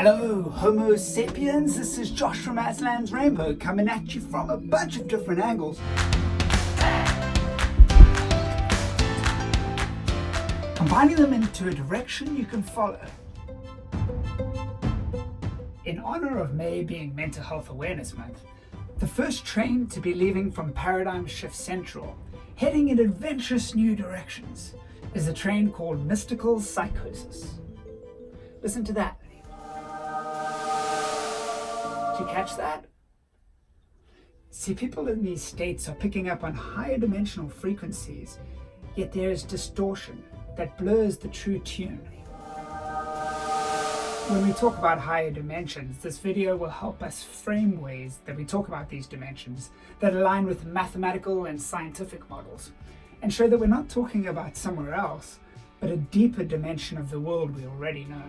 Hello, Homo sapiens, this is Josh from Aslan's Rainbow coming at you from a bunch of different angles. Combining them into a direction you can follow. In honor of May being Mental Health Awareness Month, the first train to be leaving from Paradigm Shift Central, heading in adventurous new directions, is a train called Mystical Psychosis. Listen to that. You catch that? See, people in these states are picking up on higher dimensional frequencies, yet there is distortion that blurs the true tune. When we talk about higher dimensions, this video will help us frame ways that we talk about these dimensions that align with mathematical and scientific models, and show that we're not talking about somewhere else, but a deeper dimension of the world we already know.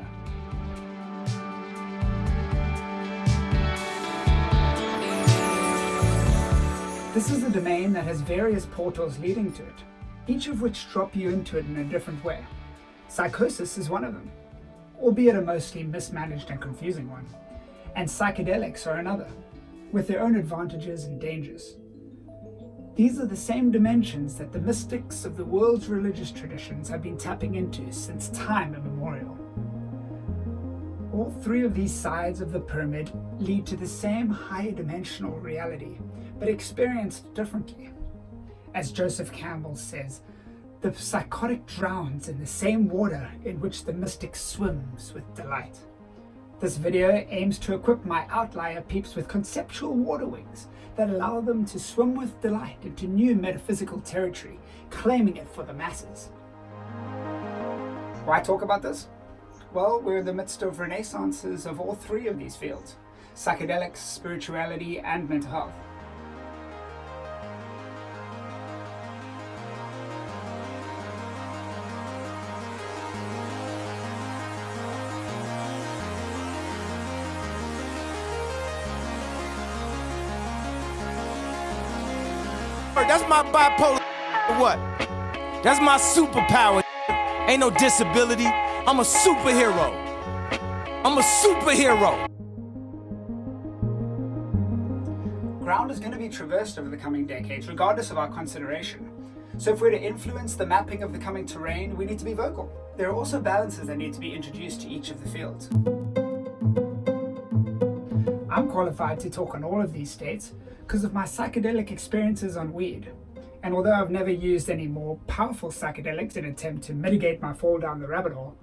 This is a domain that has various portals leading to it, each of which drop you into it in a different way. Psychosis is one of them, albeit a mostly mismanaged and confusing one, and psychedelics are another, with their own advantages and dangers. These are the same dimensions that the mystics of the world's religious traditions have been tapping into since time immemorial. All three of these sides of the pyramid lead to the same higher dimensional reality, but experienced differently. As Joseph Campbell says, the psychotic drowns in the same water in which the mystic swims with delight. This video aims to equip my outlier peeps with conceptual water wings that allow them to swim with delight into new metaphysical territory, claiming it for the masses. Why talk about this? Well, we're in the midst of renaissances of all three of these fields, psychedelics, spirituality, and mental health. That's my bipolar what? That's my superpower. Ain't no disability. I'm a superhero. I'm a superhero. Ground is going to be traversed over the coming decades, regardless of our consideration. So if we're to influence the mapping of the coming terrain, we need to be vocal. There are also balances that need to be introduced to each of the fields. I'm qualified to talk on all of these states because of my psychedelic experiences on weed. And although I've never used any more powerful psychedelics in an attempt to mitigate my fall down the rabbit hole,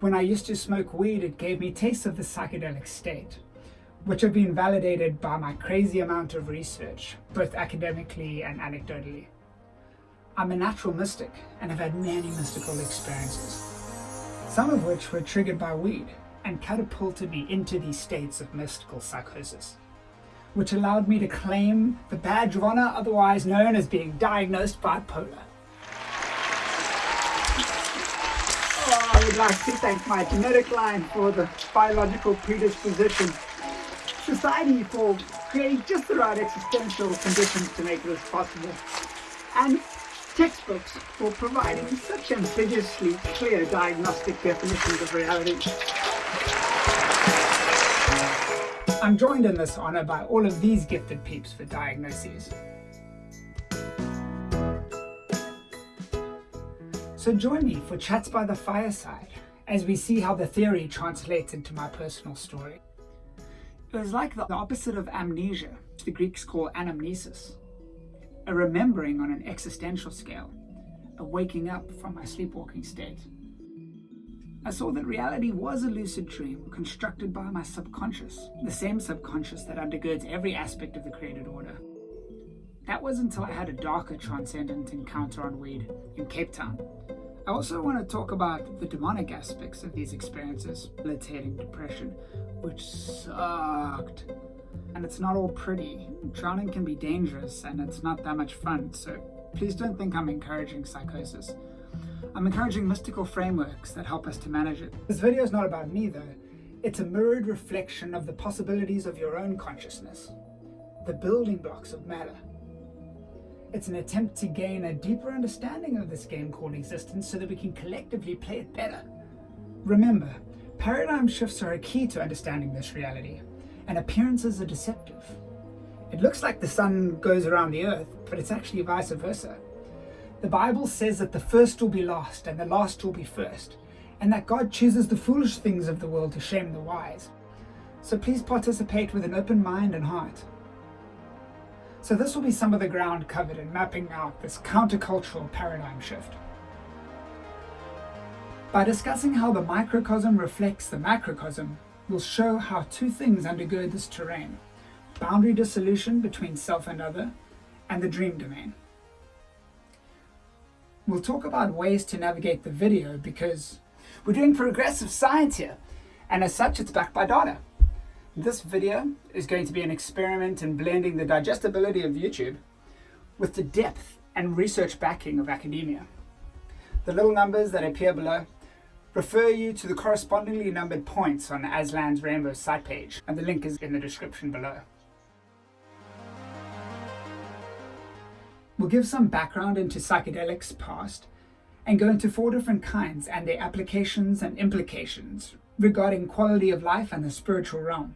when I used to smoke weed it gave me tastes of the psychedelic state, which have been validated by my crazy amount of research, both academically and anecdotally. I'm a natural mystic and have had many mystical experiences, some of which were triggered by weed and catapulted me into these states of mystical psychosis which allowed me to claim the badge of honor otherwise known as being diagnosed bipolar. Oh, I would like to thank my genetic line for the biological predisposition, society for creating just the right existential conditions to make this possible, and textbooks for providing such ambiguously clear diagnostic definitions of reality. I'm joined in this honour by all of these gifted peeps for diagnoses. So join me for Chats by the Fireside as we see how the theory translates into my personal story. It was like the opposite of amnesia, which the Greeks call anamnesis, a remembering on an existential scale, a waking up from my sleepwalking state. I saw that reality was a lucid dream constructed by my subconscious, the same subconscious that undergirds every aspect of the created order. That was until I had a darker transcendent encounter on weed in Cape Town. I also want to talk about the demonic aspects of these experiences, debilitating depression, which sucked. And it's not all pretty. Drowning can be dangerous and it's not that much fun, so please don't think I'm encouraging psychosis. I'm encouraging mystical frameworks that help us to manage it. This video is not about me though. It's a mirrored reflection of the possibilities of your own consciousness, the building blocks of matter. It's an attempt to gain a deeper understanding of this game called existence so that we can collectively play it better. Remember, Paradigm shifts are a key to understanding this reality, and appearances are deceptive. It looks like the sun goes around the earth, but it's actually vice versa. The Bible says that the first will be last and the last will be first, and that God chooses the foolish things of the world to shame the wise. So please participate with an open mind and heart. So this will be some of the ground covered in mapping out this countercultural paradigm shift. By discussing how the microcosm reflects the macrocosm, we'll show how two things undergird this terrain, boundary dissolution between self and other, and the dream domain. We'll talk about ways to navigate the video because we're doing progressive science here, and as such it's backed by data. This video is going to be an experiment in blending the digestibility of YouTube with the depth and research backing of academia. The little numbers that appear below refer you to the correspondingly numbered points on Aslan's Rainbow site page, and the link is in the description below. We'll give some background into psychedelics past and go into four different kinds and their applications and implications regarding quality of life and the spiritual realm,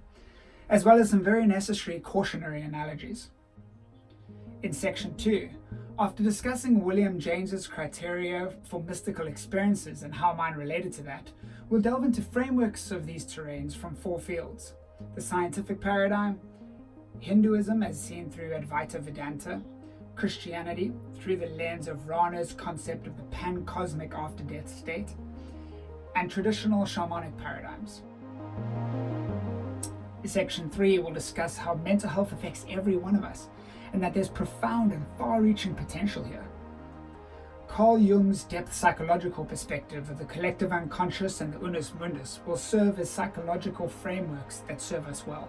as well as some very necessary cautionary analogies. In section 2, after discussing William James's criteria for mystical experiences and how mine related to that, we'll delve into frameworks of these terrains from four fields. The scientific paradigm, Hinduism as seen through Advaita Vedanta, Christianity through the lens of Rahner's concept of the pan-cosmic after-death state, and traditional shamanic paradigms. Section 3 will discuss how mental health affects every one of us, and that there's profound and far-reaching potential here. Carl Jung's depth psychological perspective of the collective unconscious and the unus mundus will serve as psychological frameworks that serve us well.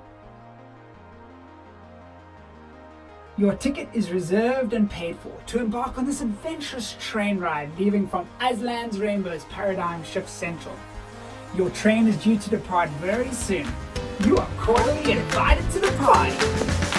Your ticket is reserved and paid for to embark on this adventurous train ride leaving from Aslan's Rainbow's Paradigm Shift Central. Your train is due to depart very soon. You are cordially invited to the party.